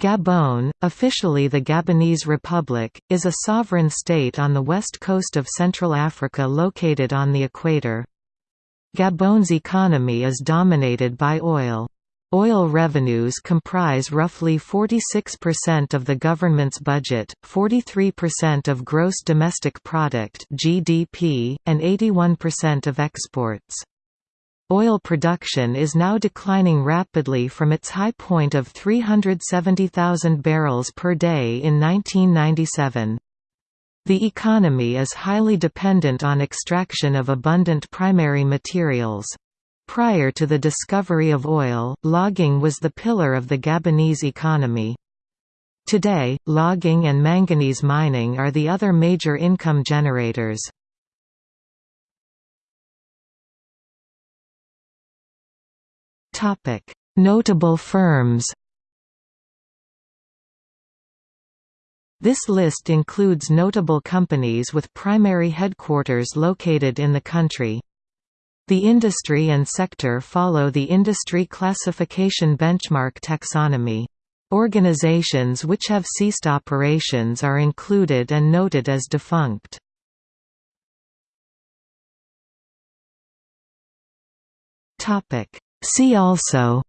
Gabon, officially the Gabonese Republic, is a sovereign state on the west coast of Central Africa located on the equator. Gabon's economy is dominated by oil. Oil revenues comprise roughly 46% of the government's budget, 43% of gross domestic product (GDP), and 81% of exports. Oil production is now declining rapidly from its high point of 370,000 barrels per day in 1997. The economy is highly dependent on extraction of abundant primary materials. Prior to the discovery of oil, logging was the pillar of the Gabonese economy. Today, logging and manganese mining are the other major income generators. Notable firms This list includes notable companies with primary headquarters located in the country. The industry and sector follow the industry classification benchmark taxonomy. Organizations which have ceased operations are included and noted as defunct. See also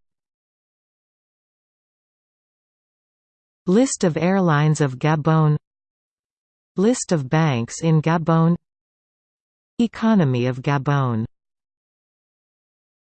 List of airlines of Gabon List of banks in Gabon Economy of Gabon